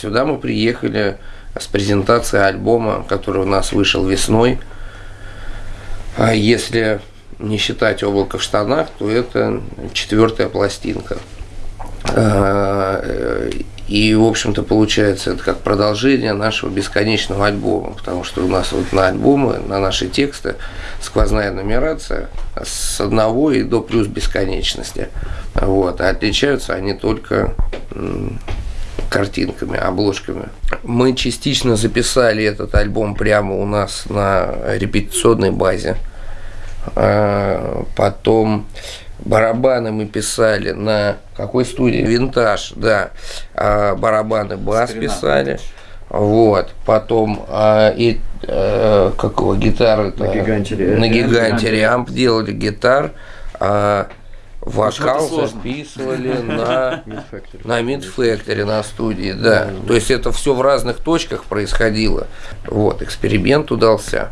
Сюда мы приехали с презентацией альбома, который у нас вышел весной. А если не считать облако в штанах, то это четвертая пластинка. А, и, в общем-то, получается, это как продолжение нашего бесконечного альбома, потому что у нас вот на альбомы, на наши тексты сквозная нумерация с одного и до плюс бесконечности. Вот. А отличаются они только картинками, обложками. Мы частично записали этот альбом прямо у нас на репетиционной базе. А, потом барабаны мы писали на какой студии? Винтаж, да. А барабаны бас Старина. писали. Вот. Потом а, и а, какого гитары на гиганте, на гиганте Риамп делали гитар. А, Вокал записывали на, на Factory, на студии, да. То есть это все в разных точках происходило. Вот, эксперимент удался.